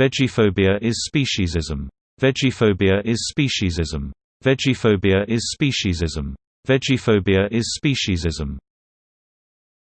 Vegophobia is speciesism. Vegophobia is speciesism. Vegophobia is speciesism. Vegophobia is speciesism.